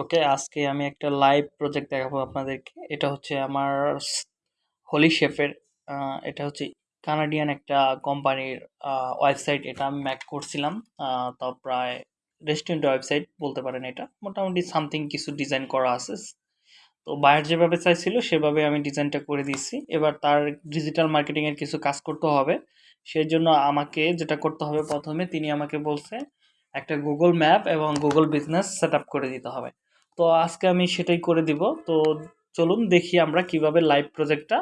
ওকে, আজকে আমি একটা লাইভ প্রজেক্ট দেখাবো আপনাদেরকে। এটা হচ্ছে আমার হোলি শেফের এটা হচ্ছে কানাডিয়ান একটা কোম্পানির ওয়েবসাইট এটা আমি ম্যাক করছিলাম তো প্রায় রেস্টুরেন্ট ওয়েবসাইট বলতে পারেন এটা। মোটামুটি সামথিং কিছু ডিজাইন করা আছে। তো বায়ার যেভাবে চাইছিল, সেভাবে আমি ডিজাইনটা করে দিয়েছি। এবার তার ডিজিটাল মার্কেটিংয়ের কিছু কাজ করতে হবে। সেই জন্য আমাকে যেটা করতে হবে প্রথমে, তিনি আমাকে বলছে, একটা গুগল ম্যাপ এবং গুগল বিজনেস সেট করে দিতে হবে। তো আজকে আমি সেটাই করে দিব। তো চলুন দেখি আমরা কীভাবে লাইভ প্রজেক্টটা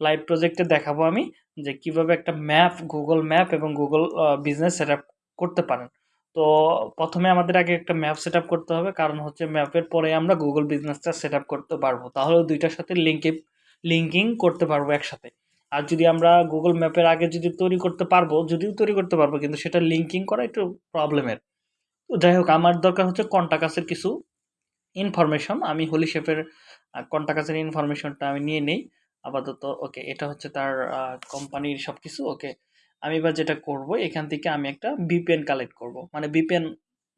লাইভ প্রজেক্টে দেখাবো আমি যে কীভাবে একটা ম্যাপ গুগল ম্যাপ এবং গুগল বিজনেস সেট করতে পারেন। তো প্রথমে আমাদের আগে একটা ম্যাপ সেট করতে হবে, কারণ হচ্ছে ম্যাপের পরে আমরা গুগল বিজনেসটা সেট করতে পারব। তাহলে দুইটার সাথে লিঙ্কে লিঙ্কিং করতে পারব একসাথে। আর যদি আমরা গুগল ম্যাপের আগে যদি তৈরি করতে পারব, যদিও তৈরি করতে পারব, কিন্তু সেটা লিঙ্কিং করা একটু প্রবলেমের যাই হোক, আমার দরকার হচ্ছে কন্টাকাসের কিছু। ইনফরমেশন আমি হোলি শেফের কন্টাকাসের ইনফরমেশনটা আমি নিয়ে নেই। আপাতত ওকে এটা হচ্ছে তার কোম্পানির সব কিছু ওকে আমি এবার যেটা করব, এখান থেকে আমি একটা বিপিএন কালেক্ট করব। মানে বিপিএন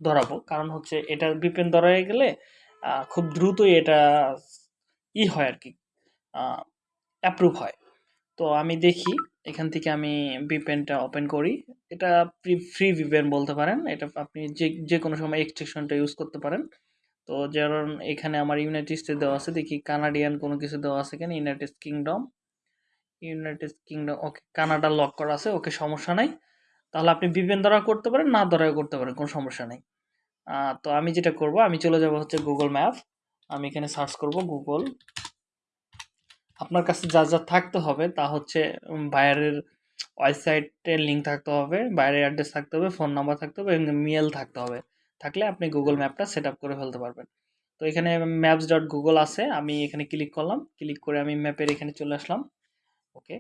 ধরাবো, কারণ হচ্ছে এটা বিপিএন ধরাই গেলে খুব দ্রুতই এটা ই হয় আর কি অ্যাপ্রুভ হয়। তো আমি দেখি, এখান থেকে আমি বিপেনটা ওপেন করি। এটা ফ্রি ভিপেন বলতে পারেন। এটা আপনি যে যে কোনো সময় এক্সটেনশনটা ইউজ করতে পারেন। তো যেমন এখানে আমার ইউনাইটেড স্টেট দেওয়া আছে, দেখি কানাডিয়ান কোনো কিছু দেওয়া আছে কেন? United Kingdom United Kingdom okay Canada lock করা আছে, ওকে, সমস্যা নাই। তাহলে আপনি বিপেন দ্বারা করতে পারেন, না দ্বারাও করতে পারেন, কোনো সমস্যা নেই। তো আমি যেটা করব, আমি চলে যাব হচ্ছে গুগল ম্যাপ আমি এখানে সার্চ করব গুগল আপনার কাছে যা যা থাকতে হবে, তা হচ্ছে বায়ারের ওয়েবসাইটের লিঙ্ক থাকতে হবে, বাইরের অ্যাড্রেস থাকতে হবে ফোন নাম্বার থাকতে হবে, এবং মেল থাকতে হবে। থাকলে আপনি গুগল ম্যাপটা সেট করে ফেলতে পারবেন। তো এখানে ম্যাপস ডট গুগল আছে, আমি এখানে ক্লিক করলাম। ক্লিক করে আমি ম্যাপের এখানে চলে আসলাম। ওকে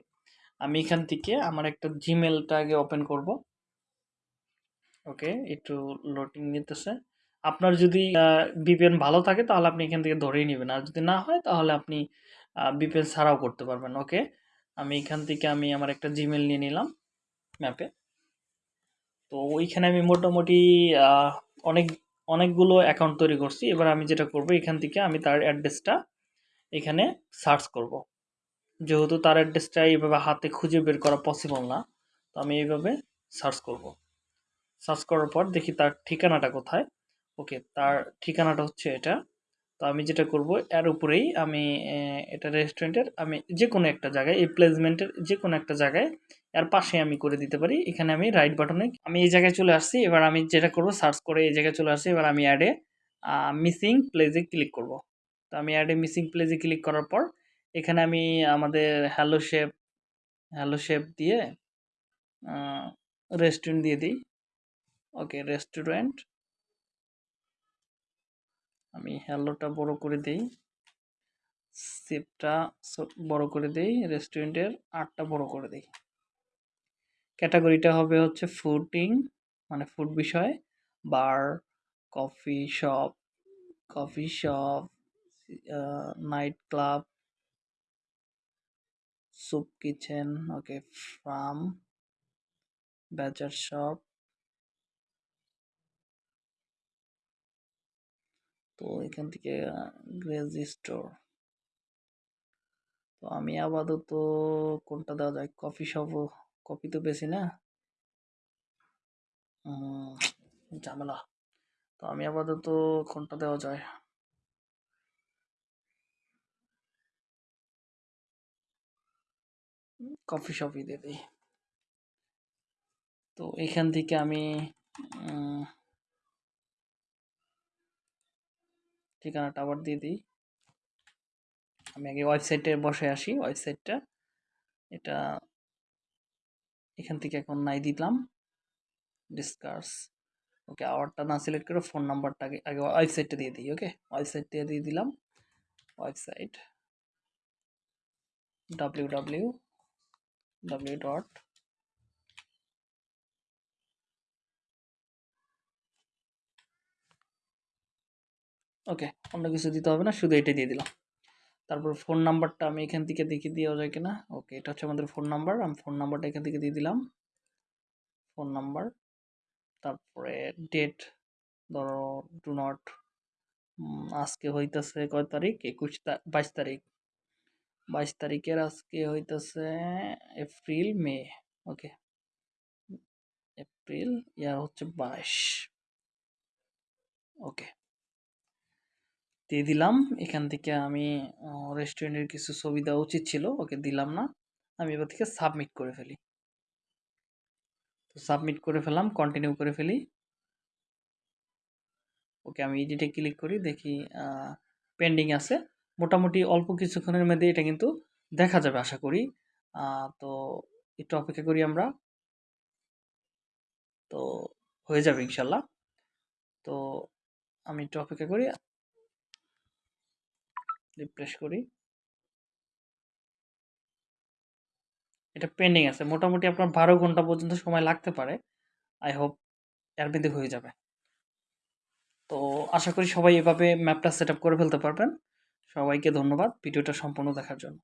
আমি এখান থেকে আমার একটা জিমেলটা আগে ওপেন করব। ওকে একটু লোডিং নিতেছে। আপনার যদি বিপিএন ভালো থাকে তাহলে আপনি এখান থেকে ধরেই নেবেন। আর যদি না হয় তাহলে আপনি বিপিএন ছাড়াও করতে পারবেন। ওকে আমি এখান থেকে আমি আমার একটা জিমেল নিয়ে নিলাম ম্যাপে তো ওইখানে আমি মোটামুটি অনেক, অনেকগুলো অ্যাকাউন্ট তৈরি করছি। এবার আমি যেটা করব, এখান থেকে আমি তার অ্যাড্রেসটা এখানে সার্চ করব। যেহেতু তার অ্যাড্রেসটা এইভাবে হাতে খুঁজে বের করা পসিবল না, তো আমি এইভাবে সার্চ করব। সার্চ করার পর দেখি তার ঠিকানাটা কোথায়। ওকে তার ঠিকানাটা হচ্ছে এটা। তো আমি যেটা করব, এর উপরেই আমি এটা রেস্টুরেন্টের আমি যে কোনো একটা জায়গায়, এই প্লেসমেন্টের যে কোনো একটা জায়গায়, এর পাশে আমি করে দিতে পারি। এখানে আমি রাইট বাটনে আমি এই জায়গায় চলে আসছি, এবার আমি যেটা করব সার্চ করে এই জায়গায় চলে আসছি, এবার আমি অ্যাডে মিসিং প্লেজে ক্লিক করব। তো আমি অ্যাডে মিসিং প্লেজে ক্লিক করার পর, এখানে আমি আমাদের হ্যালো শেপ হ্যালো শেপ দিয়ে রেস্টুরেন্ট দিয়ে দিই। ওকে রেস্টুরেন্ট আমি হ্যালোটা বড় করে দেই। সেপটা বড় করে দেই রেস্টুরেন্টের আটটা বড় করে দেই। ক্যাটাগরিটা হবে হচ্ছে ফুডিং মানে ফুড বিষয় bar coffee shop coffee shop night club soup kitchen okay farm butcher shop তো এখান থেকে গ্রেজি স্টোর। তো আমি আপাতত কোনটা দেওয়া যায়? কফি শপ কফি তো বেশি না? ঝামেলা। তো আমি আপাতত কোনটা দেওয়া যায়? কফি শপই দিয়ে দিই। তো এখান থেকে আমি ঠিকানাটা আবার দিয়ে দিই। আমি আগে ওয়েবসাইটে বসে আসি। ওয়েবসাইটটা এটা এখান থেকে এখন নাই দিলাম। ডিসকাস ওকে আওয়ারটা না সিলেক্ট করে ফোন নাম্বারটা আগে আগে ওয়েবসাইটটা দিয়ে দিই ওকে ওয়েবসাইট দিয়ে দিয়ে দিলাম। Website W W W dot okay, অন্য কিছু দিতে হবে না, শুধু এটা দিয়ে দিলাম। তারপর ফোন নাম্বারটা আমি এখান থেকে দেখে দেওয়া যায় কিনা। ওকে, এটা হচ্ছে আমাদের ফোন নাম্বার আমি ফোন নাম্বারটা এখান থেকে দিয়ে দিলাম। ফোন নাম্বার তারপরে ডেট ধরো ডু নট আজকে হইতেছে কয় তারিখ? একুশ বাইশ তারিখ। বাইশ তারিখের আজকে হইতেছে এপ্রিল, মে। ওকে, এপ্রিল, ইয়ার হচ্ছে বাইশ। ওকে। দিয়ে দিলাম। এখান থেকে আমি রেস্টুরেন্টের কিছু ছবি দেওয়া উচিত ছিল, ওকে দিলাম না। আমি এবার থেকে সাবমিট করে ফেলি। তো সাবমিট করে ফেলাম কন্টিনিউ করে ফেলি। ওকে আমি এডিটে ক্লিক করি, দেখি পেন্ডিং আছে। মোটামুটি অল্প কিছুক্ষণের মধ্যে এটা কিন্তু দেখা যাবে, আশা করি। তো একটু অপেক্ষা করি আমরা। তো হয়ে যাবে ইনশাল্লাহ। তো আমি একটু অপেক্ষা করি। রিফ্রেশ করি। এটা পেন্ডিং আছে। মোটামুটি আপনার বারো ঘণ্টা পর্যন্ত সময় লাগতে পারে। আই হোপ এর হয়ে যাবে। তো আশা করি সবাই এভাবে ম্যাপটা সেট করে ফেলতে পারবেন। সবাইকে ধন্যবাদ। ভিডিওটা সম্পূর্ণ দেখার জন্য।